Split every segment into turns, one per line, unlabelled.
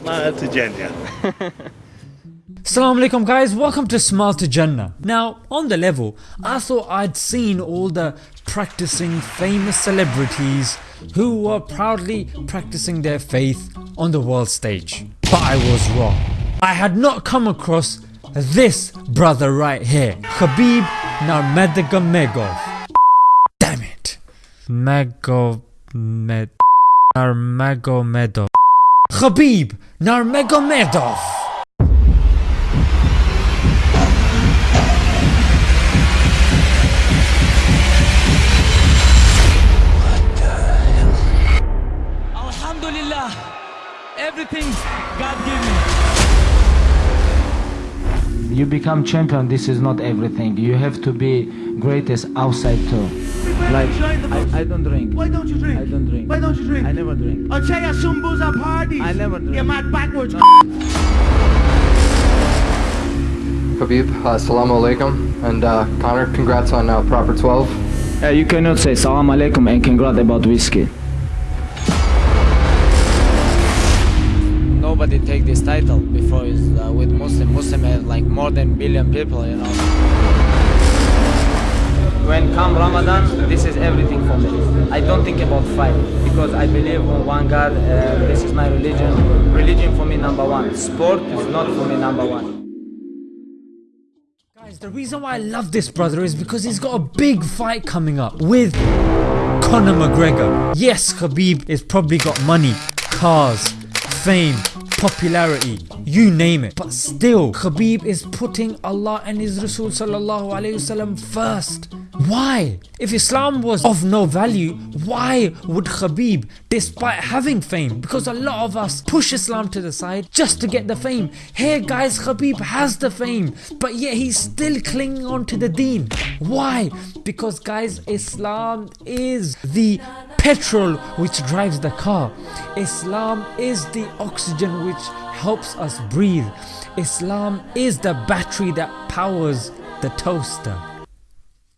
Smile to Jannah.
Assalamu alaikum guys, welcome to Smile to Jannah. Now on the level, I thought I'd seen all the practicing famous celebrities who were proudly practicing their faith on the world stage. But I was wrong. I had not come across this brother right here, Khabib Nurmagomedov. Damn it. Magomed Nurmagomedov. Khabib Nurmagomedov.
Alhamdulillah, everything God gave me.
You become champion, this is not everything. You have to be greatest outside too. Like, I, I don't drink.
Why don't you drink?
I don't drink.
Why don't you drink?
I never drink.
I'll tell you some booze at parties.
I never drink.
You're mad backwards.
Khabib, uh, assalamu alaikum, and uh, Conor, congrats on uh, proper 12.
Uh, you cannot say salam alaikum and congrats about whiskey.
nobody take this title before is uh, with Muslim. Muslim have like more than billion people, you know. When come Ramadan, this is everything for me. I don't think about fight because I believe in one God. Uh, this is my religion. Religion for me number one. Sport is not for me number one.
Guys, the reason why I love this brother is because he's got a big fight coming up with Conor McGregor. Yes, Khabib has probably got money, cars, fame, popularity, you name it. But still, Khabib is putting Allah and His Rasul sallallahu alayhi wasallam first. Why? If Islam was of no value, why would Khabib, despite having fame, because a lot of us push Islam to the side just to get the fame. Here guys, Khabib has the fame, but yet he's still clinging on to the deen. Why? Because guys, Islam is the petrol which drives the car. Islam is the oxygen which helps us breathe. Islam is the battery that powers the toaster.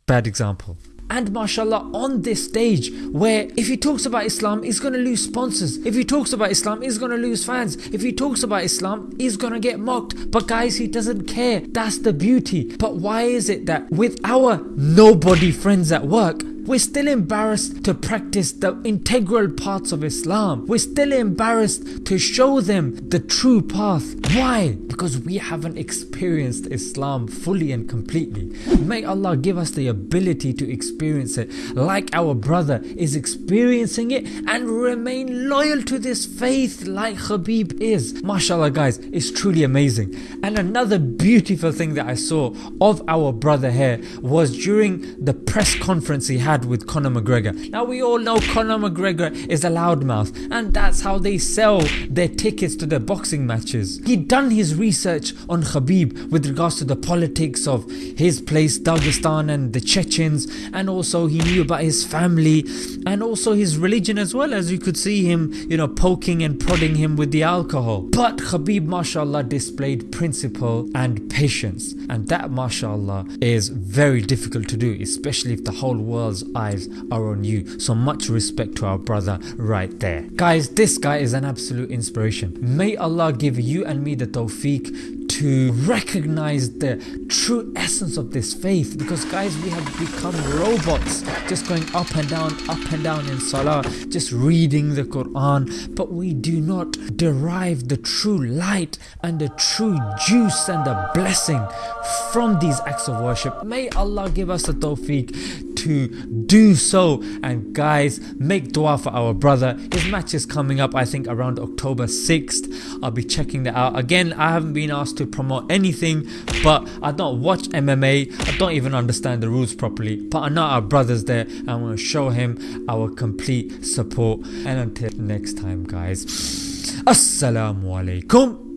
Bad example. And mashallah on this stage where if he talks about Islam he's gonna lose sponsors. If he talks about Islam he's gonna lose fans. If he talks about Islam he's gonna get mocked. But guys he doesn't care. That's the beauty. But why is it that with our nobody friends at work we're still embarrassed to practice the integral parts of Islam. We're still embarrassed to show them the true path. Why? Because we haven't experienced Islam fully and completely. May Allah give us the ability to experience it like our brother is experiencing it and remain loyal to this faith like Khabib is. MashaAllah guys, it's truly amazing. And another beautiful thing that I saw of our brother here was during the press conference he had had with Conor McGregor. Now we all know Conor McGregor is a loudmouth and that's how they sell their tickets to their boxing matches. He'd done his research on Khabib with regards to the politics of his place Dagestan and the Chechens and also he knew about his family and also his religion as well as you could see him you know poking and prodding him with the alcohol. But Khabib mashallah displayed principle and patience and that mashallah is very difficult to do especially if the whole world's eyes are on you. So much respect to our brother right there. Guys this guy is an absolute inspiration. May Allah give you and me the tawfiq to recognize the true essence of this faith. Because guys we have become robots just going up and down up and down in salah just reading the Quran. But we do not derive the true light and the true juice and the blessing from these acts of worship. May Allah give us the tawfiq to do so. And guys make dua for our brother. His match is coming up I think around October 6th I'll be checking that out. Again I haven't been asked to promote anything but I don't watch MMA I don't even understand the rules properly. But I know our brothers there and I want to show him our complete support. And until next time guys Assalamu alaikum